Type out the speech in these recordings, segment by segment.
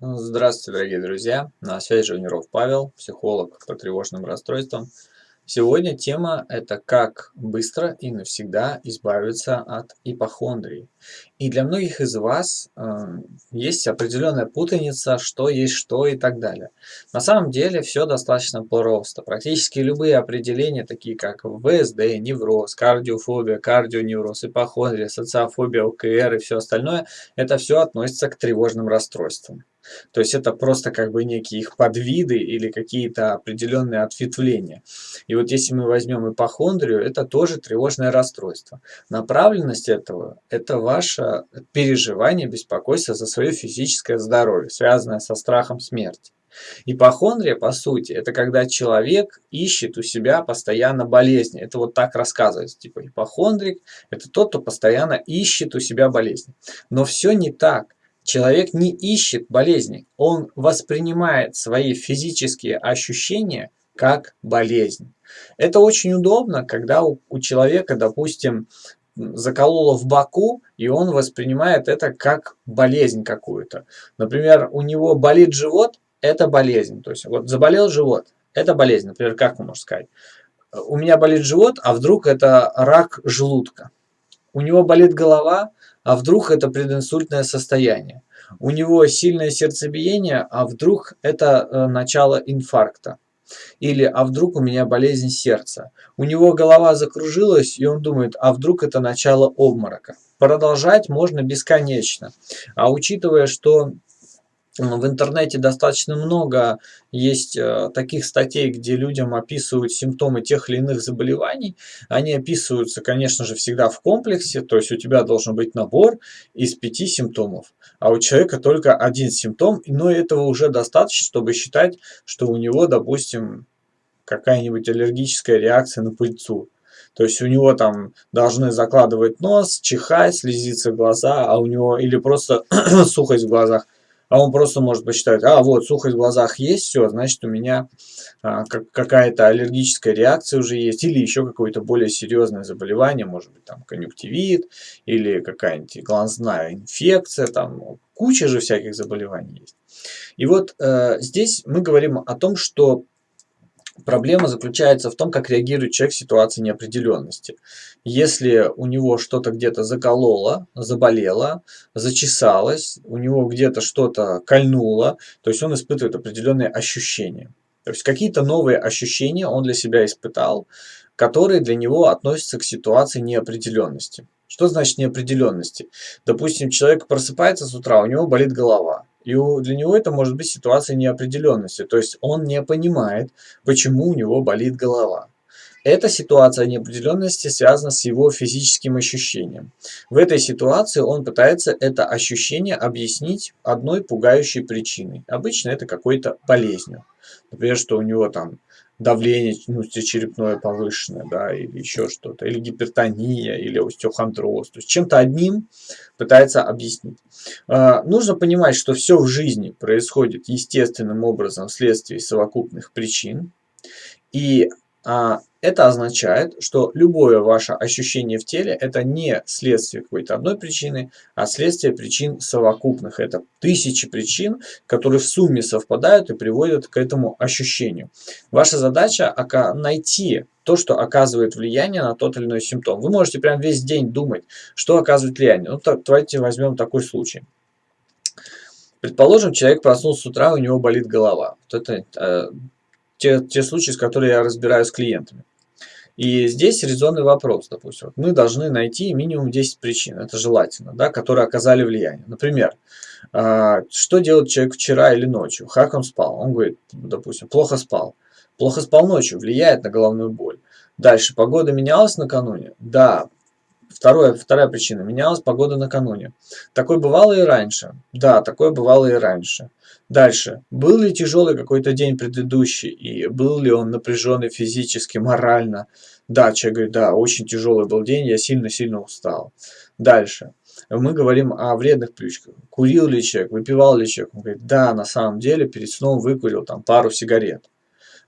Здравствуйте, дорогие друзья! На связи Живниров Павел, психолог по тревожным расстройствам. Сегодня тема – это как быстро и навсегда избавиться от ипохондрии. И для многих из вас э, есть определенная путаница, что есть что и так далее. На самом деле все достаточно просто. Практически любые определения, такие как ВСД, невроз, кардиофобия, кардионевроз, ипохондрия, социофобия, ОКР и все остальное, это все относится к тревожным расстройствам. То есть это просто как бы некие их подвиды или какие-то определенные ответвления. И вот если мы возьмем ипохондрию, это тоже тревожное расстройство. Направленность этого – это ваше переживание, беспокойство за свое физическое здоровье, связанное со страхом смерти. Ипохондрия, по сути, это когда человек ищет у себя постоянно болезни. Это вот так рассказывается. Типа ипохондрик – это тот, кто постоянно ищет у себя болезни. Но все не так. Человек не ищет болезни, он воспринимает свои физические ощущения как болезнь. Это очень удобно, когда у, у человека, допустим, закололо в боку, и он воспринимает это как болезнь какую-то. Например, у него болит живот, это болезнь. То есть вот заболел живот, это болезнь. Например, как можете сказать? У меня болит живот, а вдруг это рак желудка. У него болит голова, а вдруг это прединсультное состояние. У него сильное сердцебиение, а вдруг это э, начало инфаркта. Или а вдруг у меня болезнь сердца. У него голова закружилась, и он думает, а вдруг это начало обморока. Продолжать можно бесконечно. А учитывая, что в интернете достаточно много есть э, таких статей, где людям описывают симптомы тех или иных заболеваний. Они описываются, конечно же, всегда в комплексе, то есть у тебя должен быть набор из пяти симптомов, а у человека только один симптом, но этого уже достаточно, чтобы считать, что у него, допустим, какая-нибудь аллергическая реакция на пыльцу. То есть у него там должны закладывать нос, чихать, слезиться глаза, а у него или просто сухость в глазах – а он просто может посчитать, а вот сухость в глазах есть, все, значит у меня а, как, какая-то аллергическая реакция уже есть, или еще какое-то более серьезное заболевание, может быть там конъюнктивит, или какая-нибудь глазная инфекция, там куча же всяких заболеваний есть. И вот э, здесь мы говорим о том, что Проблема заключается в том, как реагирует человек в ситуации неопределенности. Если у него что-то где-то закололо, заболело, зачесалось, у него где-то что-то кольнуло, то есть он испытывает определенные ощущения. То есть какие-то новые ощущения он для себя испытал, которые для него относятся к ситуации неопределенности. Что значит неопределенности? Допустим, человек просыпается с утра, у него болит голова. И для него это может быть ситуация неопределенности, то есть он не понимает, почему у него болит голова. Эта ситуация неопределенности связана с его физическим ощущением. В этой ситуации он пытается это ощущение объяснить одной пугающей причиной. Обычно это какой-то болезнью. Например, что у него там давление ну, черепное повышенное, да, или еще что-то, или гипертония, или остеохондроз. То есть чем-то одним пытается объяснить. А, нужно понимать, что все в жизни происходит естественным образом вследствие совокупных причин. И а, это означает, что любое ваше ощущение в теле это не следствие какой-то одной причины, а следствие причин совокупных. Это тысячи причин, которые в сумме совпадают и приводят к этому ощущению. Ваша задача найти то, что оказывает влияние на тот или иной симптом. Вы можете прям весь день думать, что оказывает влияние. Ну, так, давайте возьмем такой случай. Предположим, человек проснулся с утра, у него болит голова. Вот это э, те, те случаи, с которыми я разбираюсь с клиентами. И здесь резонный вопрос, допустим. Мы должны найти минимум 10 причин, это желательно, да, которые оказали влияние. Например, а, что делает человек вчера или ночью, как он спал. Он говорит, допустим, плохо спал. Плохо спал ночью, влияет на головную боль. Дальше, погода менялась накануне? Да. Второе, вторая причина, менялась погода накануне. Такое бывало и раньше? Да, такое бывало и раньше. Дальше. Был ли тяжелый какой-то день предыдущий, и был ли он напряженный физически, морально? Да, человек говорит, да, очень тяжелый был день, я сильно-сильно устал. Дальше. Мы говорим о вредных привычках. Курил ли человек, выпивал ли человек? Он говорит, да, на самом деле перед сном выкурил там пару сигарет.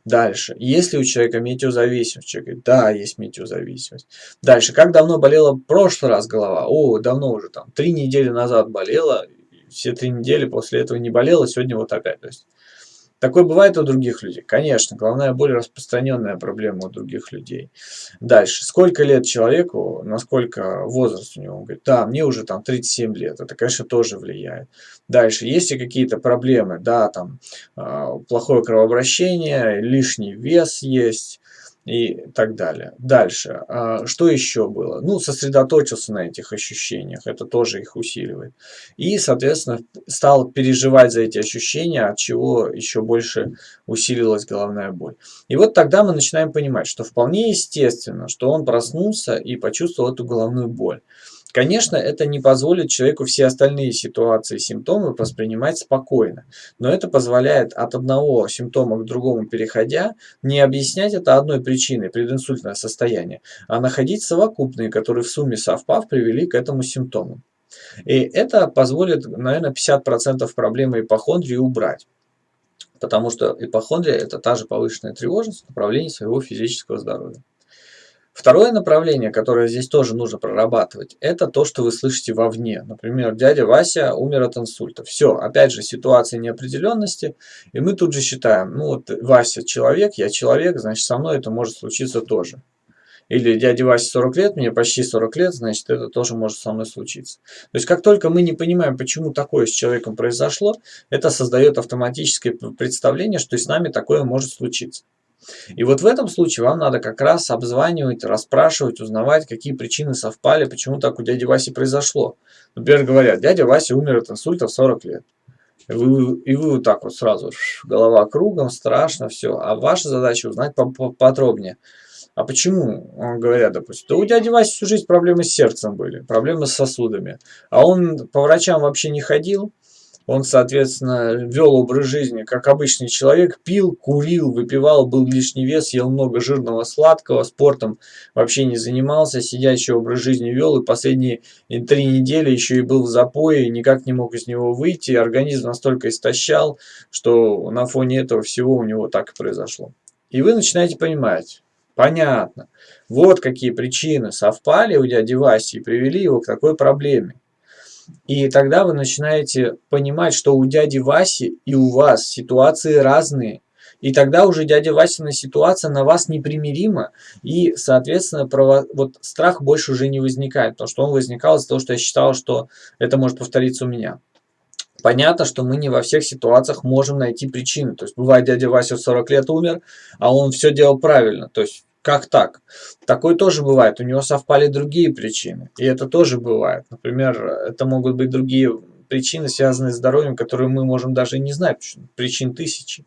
Дальше. Есть ли у человека метеозависимость? Человек говорит, да, есть метеозависимость. Дальше. Как давно болела в прошлый раз голова? О, давно уже, там, три недели назад болела, все три недели после этого не болел, и сегодня вот опять. То есть, Такое бывает у других людей? Конечно, головная боль распространенная проблема у других людей. Дальше. Сколько лет человеку, насколько возраст у него? Он говорит, да, мне уже там 37 лет. Это, конечно, тоже влияет. Дальше. Есть ли какие-то проблемы? Да, там а, плохое кровообращение, лишний вес есть и так далее. Дальше. А, что еще было? Ну, сосредоточился на этих ощущениях, это тоже их усиливает. И, соответственно, стал переживать за эти ощущения, от чего еще больше усилилась головная боль. И вот тогда мы начинаем понимать, что вполне естественно, что он проснулся и почувствовал эту головную боль. Конечно, это не позволит человеку все остальные ситуации симптомы воспринимать спокойно, но это позволяет от одного симптома к другому переходя не объяснять это одной причиной, прединсультное состояние, а находить совокупные, которые в сумме совпав привели к этому симптому. И это позволит, наверное, 50% проблемы ипохондрии убрать. Потому что ипохондрия – это та же повышенная тревожность в направлении своего физического здоровья. Второе направление, которое здесь тоже нужно прорабатывать, это то, что вы слышите вовне. Например, дядя Вася умер от инсульта. Все, опять же, ситуация неопределенности, и мы тут же считаем, ну вот Вася человек, я человек, значит со мной это может случиться тоже. Или дяде Васе 40 лет, мне почти 40 лет, значит это тоже может со мной случиться. То есть как только мы не понимаем, почему такое с человеком произошло, это создает автоматическое представление, что с нами такое может случиться. И вот в этом случае вам надо как раз обзванивать, расспрашивать, узнавать, какие причины совпали, почему так у дяди Васи произошло. Например, говорят, дядя Вася умер от инсульта в 40 лет. И вы, и вы вот так вот сразу, голова кругом, страшно, все. А ваша задача узнать поподробнее. А почему, говорят, допустим, да у дяди Васи всю жизнь проблемы с сердцем были, проблемы с сосудами. А он по врачам вообще не ходил, он, соответственно, вел образ жизни, как обычный человек, пил, курил, выпивал, был лишний вес, ел много жирного, сладкого, спортом вообще не занимался, сидящий образ жизни вел, и последние три недели еще и был в запое, никак не мог из него выйти, организм настолько истощал, что на фоне этого всего у него так и произошло. И вы начинаете понимать, понятно, вот какие причины совпали у дяди Васи и привели его к такой проблеме. И тогда вы начинаете понимать, что у дяди Васи и у вас ситуации разные. И тогда уже дядя Васина ситуация на вас непримирима, и, соответственно, право, вот страх больше уже не возникает, потому что он возникал из-за того, что я считал, что это может повториться у меня. Понятно, что мы не во всех ситуациях можем найти причины. То есть бывает дядя Вася в 40 лет умер, а он все делал правильно. То есть как так? Такое тоже бывает. У него совпали другие причины. И это тоже бывает. Например, это могут быть другие причины, связанные с здоровьем, которые мы можем даже не знать. Причин тысячи.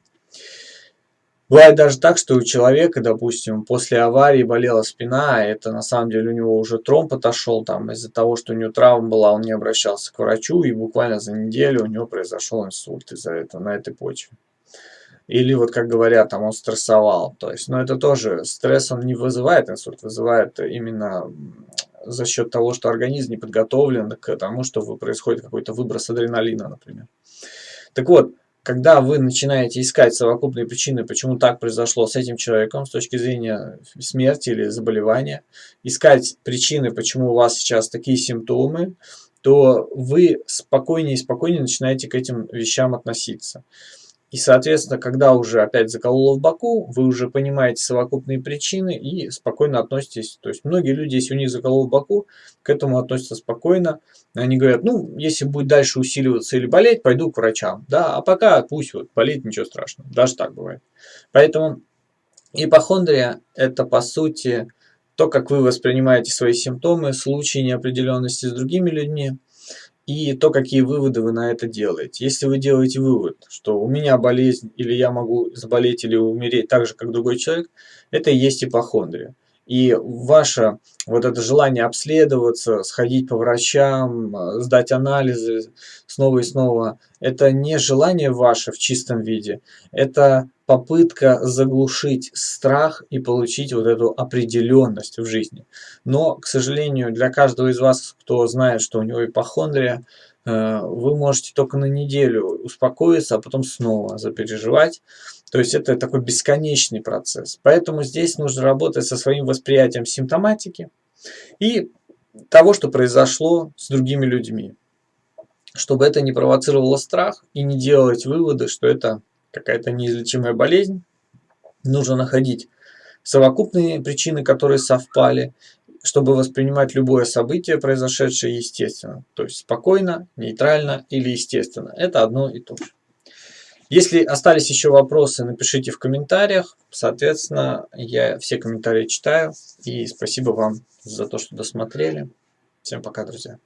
Бывает даже так, что у человека, допустим, после аварии болела спина, а это на самом деле у него уже тромб отошел, там из-за того, что у него травма была, он не обращался к врачу, и буквально за неделю у него произошел инсульт из-за этого, на этой почве. Или вот как говорят, там он стрессовал. То есть, но это тоже стресс, он не вызывает инсульт, вызывает именно за счет того, что организм не подготовлен к тому, что происходит какой-то выброс адреналина, например. Так вот, когда вы начинаете искать совокупные причины, почему так произошло с этим человеком с точки зрения смерти или заболевания, искать причины, почему у вас сейчас такие симптомы, то вы спокойнее и спокойнее начинаете к этим вещам относиться. И, соответственно, когда уже опять закололо в боку, вы уже понимаете совокупные причины и спокойно относитесь. То есть многие люди, если у них закололо в боку, к этому относятся спокойно. Они говорят, ну, если будет дальше усиливаться или болеть, пойду к врачам. Да, а пока пусть вот болит, ничего страшного. Даже так бывает. Поэтому ипохондрия – это, по сути, то, как вы воспринимаете свои симптомы, случаи неопределенности с другими людьми – и то, какие выводы вы на это делаете. Если вы делаете вывод, что у меня болезнь, или я могу заболеть или умереть так же, как другой человек, это и есть ипохондрия. И ваше вот это желание обследоваться, сходить по врачам, сдать анализы снова и снова, это не желание ваше в чистом виде, это попытка заглушить страх и получить вот эту определенность в жизни. Но, к сожалению, для каждого из вас, кто знает, что у него ипохондрия, э, вы можете только на неделю успокоиться, а потом снова запереживать. То есть это такой бесконечный процесс. Поэтому здесь нужно работать со своим восприятием симптоматики и того, что произошло с другими людьми. чтобы это не провоцировало страх и не делать выводы, что это какая-то неизлечимая болезнь. Нужно находить совокупные причины, которые совпали, чтобы воспринимать любое событие, произошедшее естественно. То есть спокойно, нейтрально или естественно. Это одно и то же. Если остались еще вопросы, напишите в комментариях. Соответственно, я все комментарии читаю. И спасибо вам за то, что досмотрели. Всем пока, друзья.